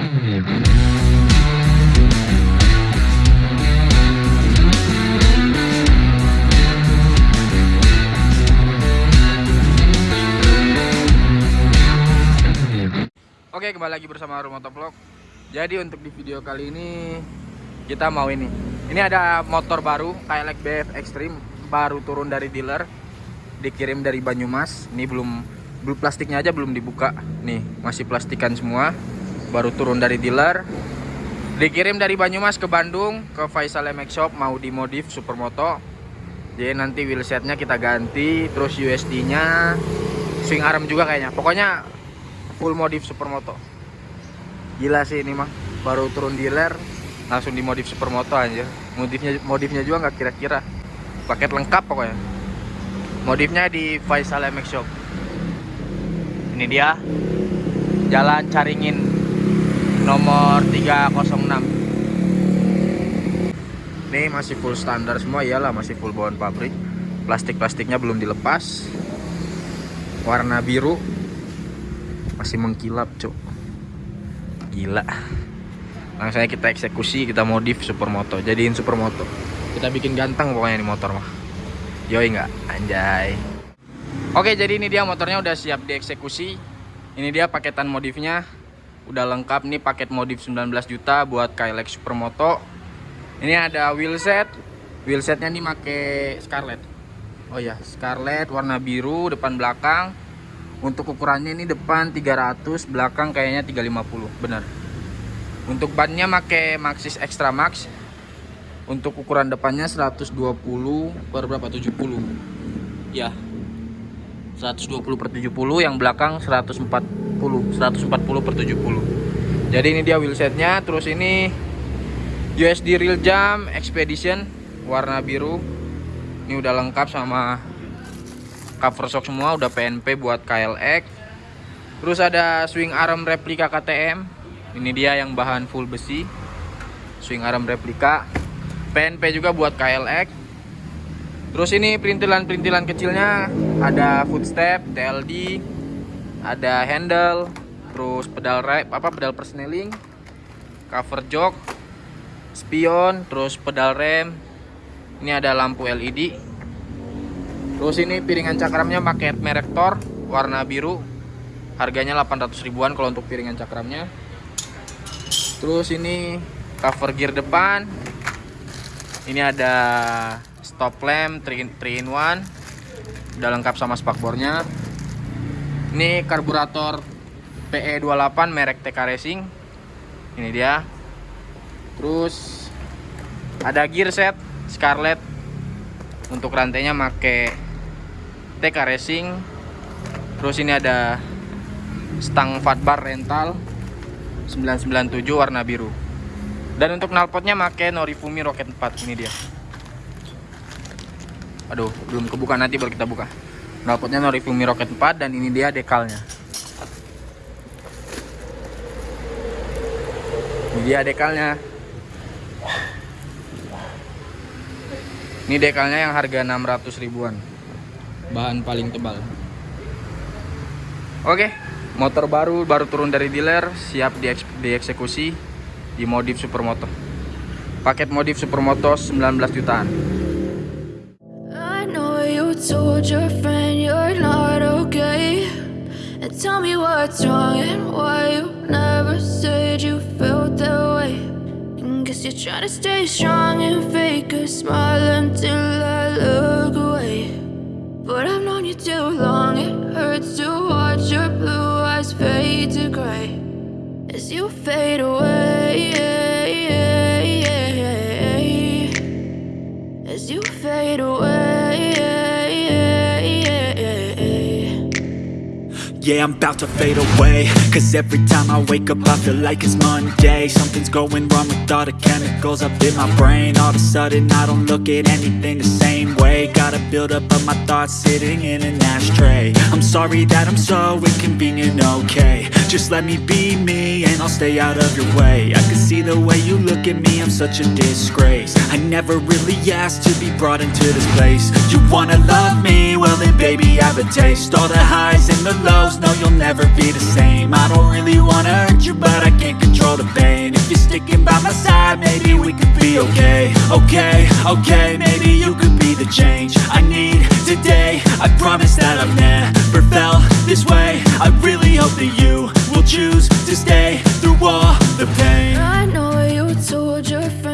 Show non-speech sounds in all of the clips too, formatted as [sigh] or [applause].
Oke kembali lagi bersama Rumah Vlog. Jadi untuk di video kali ini Kita mau ini. Ini ada motor baru Kayak BF Extreme Baru turun dari dealer Dikirim dari Banyumas. Ini belum belum plastiknya aja belum dibuka. Nih masih plastikan semua Baru turun dari dealer. Dikirim dari Banyumas ke Bandung Ke Faisal MX Shop Mau dimodif Supermoto. Jadi nanti wheelsetnya kita ganti Terus USD nya Swing arm juga kayaknya. Pokoknya full modif supermoto. Gila sih ini mah baru turun dealer langsung dimodif supermoto aja modifnya modifnya juga nggak kira-kira. Paket lengkap pokoknya. Modifnya di Faisal MX Shop. Ini dia. Jalan Caringin nomor 306 ini masih full standar semua iyalah masih full bawaan pabrik. Plastik-plastiknya belum dilepas. Warna biru. Masih mengkilap cok gila. Langsung kita eksekusi kita modif supermoto. Jadiin supermoto. Kita bikin ganteng pokoknya ini motor mah. Yoi nggak? Anjay. Oke jadi ini dia motornya udah siap dieksekusi. Ini dia paketan modifnya udah lengkap nih paket modif 19 juta buat Kylex supermoto. Ini ada wheelset wheelsetnya nih make scarlet. Oh ya scarlet warna biru depan belakang. Untuk ukurannya ini depan 300 belakang kayaknya 350 benar. Untuk bannya make Maxxis Extra Max. Untuk ukuran depannya 120 per berapa? 70 ya 120 per 70 yang belakang 140 140 per 70 jadi ini dia wheelsetnya terus ini USD Real Jam Expedition warna biru. Ini udah lengkap sama cover shock semua udah PNP buat KLX terus ada swing arm replika KTM ini dia yang bahan full besi swing arm replika. PNP juga buat KLX terus ini perintilan-perintilan kecilnya ada footstep TLD ada handle terus pedal rep apa pedal persneling cover jok spion terus pedal rem ini ada lampu LED Terus ini piringan cakramnya pakai merek Thor warna biru. Harganya 800 ribuan kalau untuk piringan cakramnya. Terus ini cover gear depan. Ini ada stop lamp 3 in 1. Udah lengkap sama spakbornya. Ini karburator PE28 merek TK Racing. Ini dia. Terus ada gear set Scarlett untuk rantainya make TK Racing terus ini ada stang fatbar rental 997 warna biru dan untuk knalpotnya make Norifumi Rocket 4 ini dia aduh belum kebuka nanti baru kita buka. Knalpotnya Norifumi Rocket 4 dan ini dia dekalnya. Ini dia dekalnya. Ini dekalnya yang harga 600 ribuan. Bahan paling tebal. Oke motor baru baru turun dari dealer siap dieksekusi di modif supermoto. Paket modif supermoto 19 jutaan told your friend you're not okay. And tell me what's wrong and why you never said you felt that way. And Guess you're trying to stay strong and fake a smile until I look away. But I've known you too long It hurts to watch your blue eyes fade to gray. As you fade away As you fade away Yeah, I'm about to fade away. Cause every time I wake up I feel like it's Monday. Something's going wrong with all the chemicals up in my brain. All of a sudden I don't look at anything the same way. Gotta build up of my thoughts sitting in an ashtray. I'm sorry that I'm so inconvenient, okay. Just let me be me and I'll stay out of your way. I can see the way you look at me, I'm such a disgrace. I never really asked to be brought into this place. You wanna love me? Well then baby I have a taste. All the highs and the lows, no you'll never be the same I don't really wanna hurt you but I can't control the pain If you're sticking by my side, maybe we could be okay. Okay, okay, maybe you could be the change I need today. I promise that I've never felt this way. I really hope that you will choose to stay through all the pain. I know you told your friend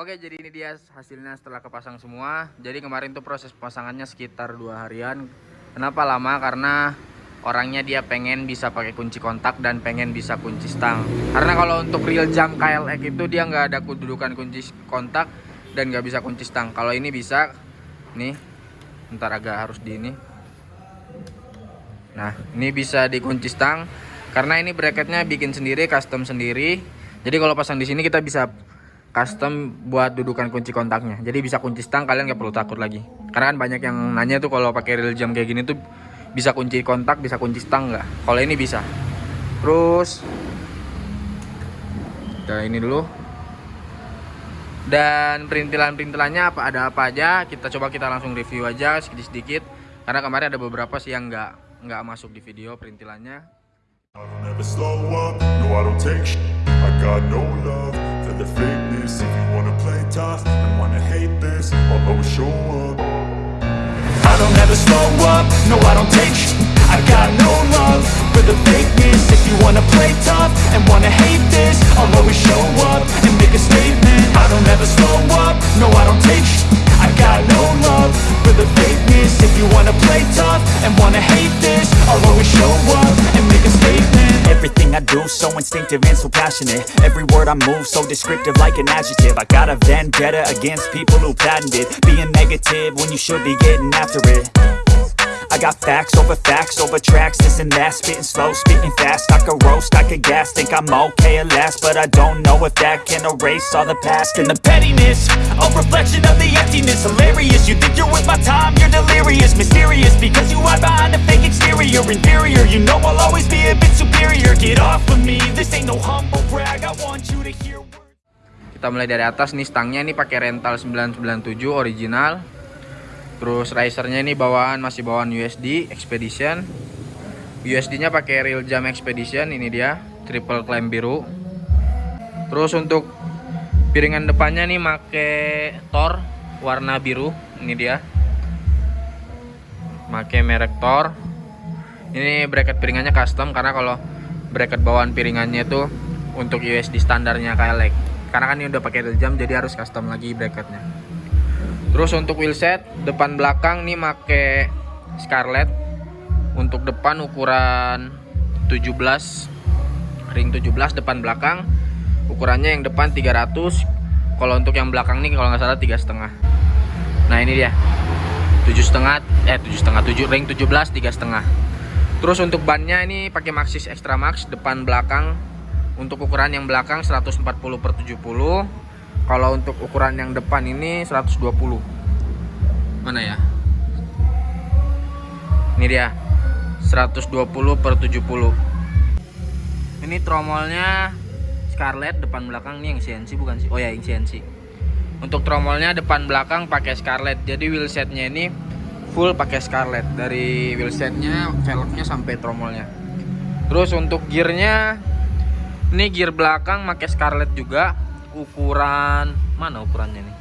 Oke jadi ini dia hasilnya setelah kepasang semua. Jadi kemarin tuh proses pemasangannya sekitar dua harian. Kenapa lama? Karena orangnya dia pengen bisa pakai kunci kontak dan pengen bisa kunci stang. Karena kalau untuk real jam KLX itu dia nggak ada kedudukan kunci kontak dan nggak bisa kunci stang. Kalau ini bisa Nih Ntar agak harus di ini. Nah ini bisa dikunci stang. Karena ini bracketnya bikin sendiri custom sendiri. Jadi kalau pasang di sini kita bisa custom buat dudukan kunci kontaknya. Jadi bisa kunci stang kalian nggak perlu takut lagi. Karena kan banyak yang nanya tuh kalau pakai real jam kayak gini tuh bisa kunci kontak bisa kunci stang nggak? Kalau ini bisa. Terus kita ini dulu. Dan perintilan-perintilannya apa ada apa aja? Kita coba kita langsung review aja sedikit-sedikit. Karena kemarin ada beberapa sih yang nggak nggak masuk di video perintilannya. I don't ever slow up, I don't take I got no love the fakeness. If you wanna play tough and wanna hate this I'll always show up. I don't ever slow up, no I don't take sh- I got no love for the fakeness. If you wanna play tough and wanna hate this I'll always show up and make a statement. I don't ever slow up, no I don't take sh- I got no love for the fakeness. If you wanna play tough and wanna hate this I'll always show do so instinctive and so passionate. Every word I move so descriptive like an adjective. I got a vendetta against people who patented Being negative when you should be getting after it. I got facts over facts over tracks, this and that. Spitting slow, spitting fast, I could roast, I could gas Think I'm okay at last, but I don't know if that can erase all the past. And the pettiness, a reflection of the emptiness. Hilarious, you think you're worth my time, you're delirious. Mysterious, because you hide behind a fake exterior. Inferior, you know I'll always Get off of me, this ain't no humble brag. I want you to hear kita mulai dari atas nih stangnya nih pakai rental 997 original. Terus risernya ini bawaan masih bawaan USD Expedition. USD nya pakai real jam Expedition ini dia triple clamp biru. Terus untuk piringan depannya nih pakai Thor warna biru ini dia. Pakai merek Thor. Ini bracket piringannya custom karena kalau bracket bawaan piringannya itu untuk USD standarnya KLX karena kan ini udah pakai real jam jadi harus custom lagi bracketnya. Terus untuk wheelset depan belakang nih make Scarlett untuk depan ukuran 17 ring 17 depan belakang. Ukurannya yang depan 300 kalau untuk yang belakang nih kalau nggak salah tiga setengah. Nah ini dia. tujuh setengah eh tujuh setengah tujuh ring 17 tiga setengah terus untuk bannya ini pakai Maxxis Extra Max depan belakang. Untuk ukuran yang belakang 140 per 70 kalau untuk ukuran yang depan ini 120 mana ya? Ini dia 120 per 70 ini tromolnya Scarlett depan belakang. Nih yang CNC bukan sih? Oh ya yang CNC untuk tromolnya depan belakang pakai Scarlett. Jadi wheelsetnya ini full pakai Scarlett. Dari wheelsetnya velgnya sampai tromolnya. Terus untuk gearnya ini gear belakang pakai Scarlett juga. Ukuran mana ukurannya nih?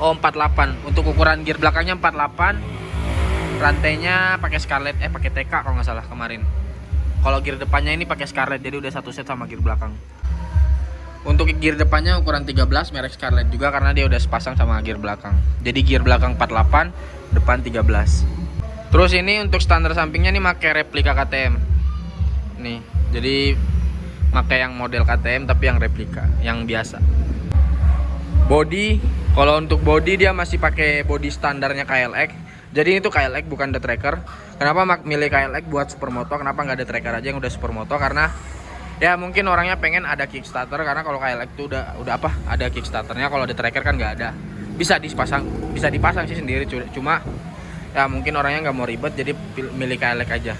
Oh 48 untuk ukuran gear belakangnya 48 rantainya pakai Scarlett eh pakai TK kalau nggak salah kemarin. Kalau gear depannya ini pakai Scarlett jadi udah satu set sama gear belakang untuk gear depannya ukuran 13 merek Scarlett juga karena dia udah sepasang sama gear belakang. Jadi gear belakang 48 depan 13 terus ini untuk standar sampingnya nih pakai replika KTM nih jadi pakai yang model KTM tapi yang replika yang biasa. Body kalau untuk body dia masih pakai body standarnya KLX jadi itu KLX bukan the tracker. Kenapa milih KLX buat supermoto? Kenapa nggak ada tracker aja yang udah supermoto? Karena ya mungkin orangnya pengen ada kickstarter karena kalau KLX itu udah udah apa ada kickstarternya kalau ada tracker kan nggak ada. Bisa dipasang bisa dipasang sih sendiri cu- cuma ya mungkin orangnya nggak mau ribet jadi milih KLX aja.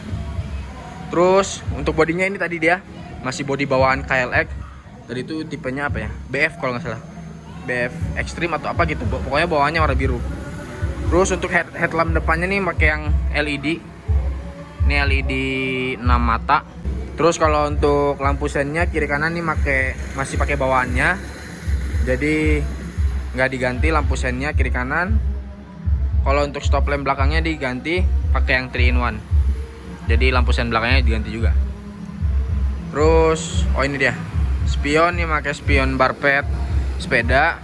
Terus untuk bodinya ini tadi dia masih body bawaan KLX tadi itu tipenya apa ya? BF kalau nggak salah. BF Extreme atau apa gitu pokoknya bawaannya warna biru. Terus untuk head headlamp depannya nih pakai yang LED Ini LED 6 mata. Terus kalau untuk lampu sennya kiri kanan nih make masih pakai bawaannya. Jadi nggak diganti lampu sennya kiri kanan. Kalau untuk stop lamp belakangnya diganti pakai yang 3 in 1. Jadi lampu sen belakangnya diganti juga. Terus oh ini dia. Spion nih pakai spion barpet sepeda.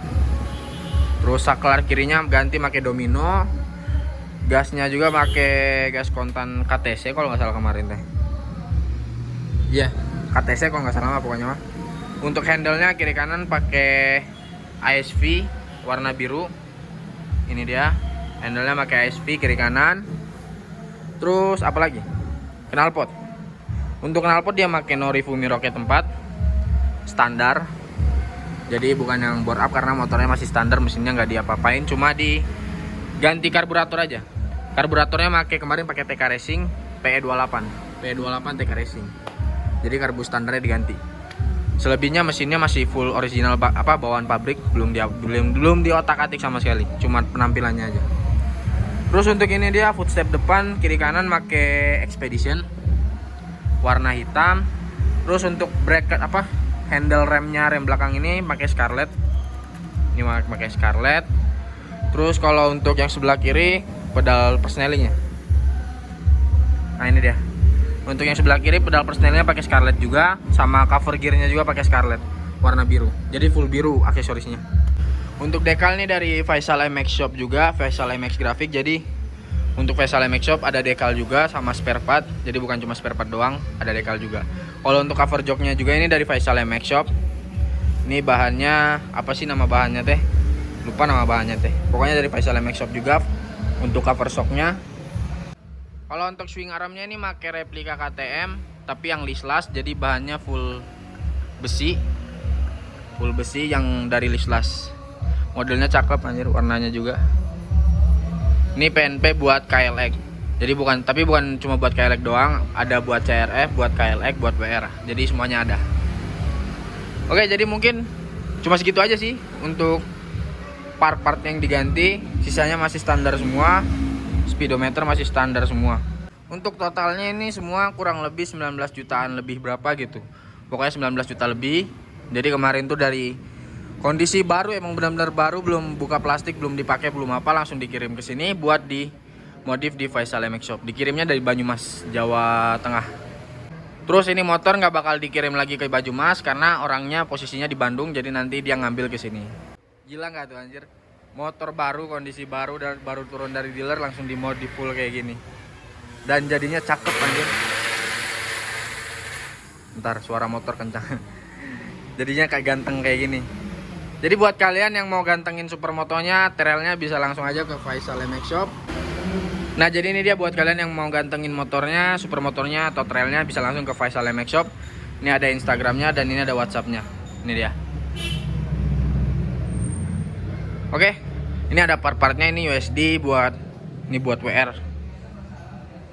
Terus saklar kirinya ganti pakai domino. Gasnya juga pakai gas kontan KTC kalau nggak salah kemarin teh. Iya, KTC kalau nggak salah pokoknya mah. Untuk handle-nya kiri kanan pakai ISV warna biru. Ini dia. Handle-nya pakai ISV kiri kanan. Terus apa lagi? Knalpot. Untuk knalpot dia pakai Norifumi Rocket 4 standar. Jadi bukan yang bore up karena motornya masih standar, mesinnya nggak diapa-apain, cuma diganti karburator aja. Karburatornya pakai kemarin pakai TK Racing PE28. PE28 TK Racing. Jadi karbu standarnya diganti. Selebihnya mesinnya masih full original apa bawaan pabrik, belum dia belum belum diotak-atik sama sekali, cuma penampilannya aja. Terus untuk ini dia footstep depan, kiri kanan pakai Expedition warna hitam. Terus untuk bracket apa? Handle remnya rem belakang ini pakai Scarlett. Ini pakai Scarlett. Terus kalau untuk yang sebelah kiri pedal persnelingnya. Nah ini dia. Untuk yang sebelah kiri pedal persnelingnya pakai Scarlett juga, sama cover gearnya juga pakai Scarlett warna biru. Jadi full biru aksesorisnya. Untuk dekal nih dari Faisal MX Shop juga, Faisal MX Graphic. Jadi untuk Faisal MX Shop ada dekal juga sama spare part. Jadi bukan cuma spare part doang, ada dekal juga. Kalau untuk cover joknya juga ini dari Faisal MX Shop. Ini bahannya apa sih nama bahannya teh? Lupa nama bahannya teh. Pokoknya dari Faisal MX Shop juga. Untuk cover shocknya. Kalau untuk swing armnya ini pakai replika KTM, tapi yang lislas jadi bahannya full besi. Full besi yang dari lislas. Modelnya cakep anjir, warnanya juga. Ini PNP buat KLX. Jadi bukan tapi bukan cuma buat KLX doang, ada buat CRF, buat KLX, buat WR. Jadi semuanya ada. Oke, jadi mungkin cuma segitu aja sih untuk part-part yang diganti, sisanya masih standar semua. Speedometer masih standar semua. Untuk totalnya ini semua kurang lebih 19 jutaan lebih berapa gitu. Pokoknya 19 juta lebih. Jadi kemarin tuh dari kondisi baru emang benar-benar baru belum buka plastik belum dipakai belum apa langsung dikirim ke sini buat di modif di Faisal MX Shop dikirimnya dari Banyumas Jawa Tengah terus ini motor nggak bakal dikirim lagi ke Banyumas karena orangnya posisinya di Bandung jadi nanti dia ngambil ke sini gila nggak tuh anjir motor baru kondisi baru dan baru turun dari dealer langsung dimodif full kayak gini dan jadinya cakep anjir ntar suara motor kencang [laughs] jadinya kayak ganteng kayak gini jadi buat kalian yang mau gantengin supermotonya, trailnya bisa langsung aja ke Faisal MX Shop. Nah jadi ini dia buat kalian yang mau gantengin motornya, supermotornya atau trailnya bisa langsung ke Faisal MX Shop. Ini ada Instagramnya dan ini ada WhatsAppnya. Ini dia. Oke, ini ada part-partnya ini USD buat ini buat WR.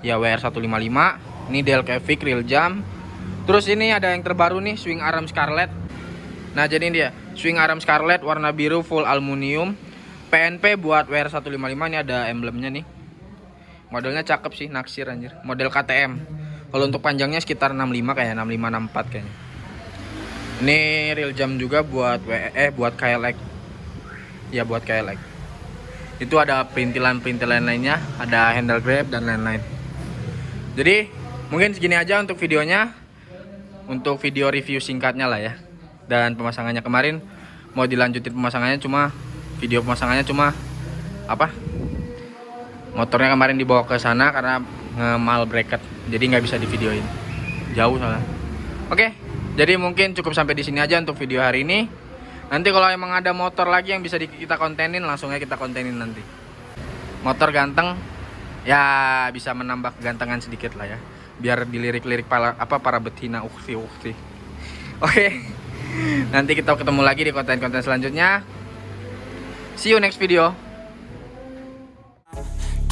Ya WR 155. Ini Del Kevic real jam. Terus ini ada yang terbaru nih swing arm Scarlett. Nah jadi ini dia swing arm Scarlett warna biru full aluminium PNP buat WR155 ini ada emblemnya nih modelnya cakep sih naksir anjir model KTM kalau untuk panjangnya sekitar 65 kayak 65 64 kayaknya ini real jam juga buat W eh buat KLX ya buat KLX itu ada perintilan-perintilan lainnya ada handle grab dan lain-lain. Jadi mungkin segini aja untuk videonya. Untuk video review singkatnya lah ya. Dan pemasangannya kemarin mau dilanjutin pemasangannya cuma video pemasangannya cuma apa? Motornya kemarin dibawa ke sana karena ngemal bracket jadi nggak bisa di videoin jauh soalnya. Oke jadi mungkin cukup sampai di sini aja untuk video hari ini nanti kalau emang ada motor lagi yang bisa kita kontenin langsung aja kita kontenin nanti. Motor ganteng ya bisa menambah kegantengan sedikit lah ya. Biar dilirik-lirik para apa para betina ukti ukti [laughs] oke nanti kita ketemu lagi di konten-konten selanjutnya. See you next video.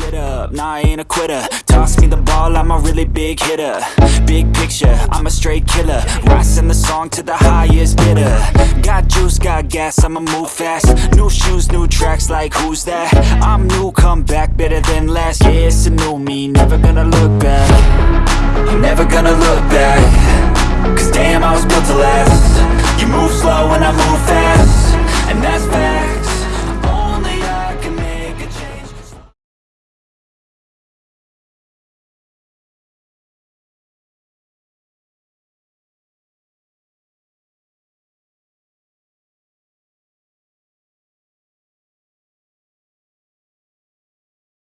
Get up, nah I ain't a quitter Toss me the ball, I'm a really big hitter. Big picture, I'm a straight killer. Rising the song to the highest bidder. Got juice, got gas, I'ma move fast. New shoes, new tracks, like who's that? I'm new, come back, better than last Yeah, it's a new me, never gonna look back. I'm never gonna look back. Cause damn, I was built to last. You move slow and I move fast. And that's fact.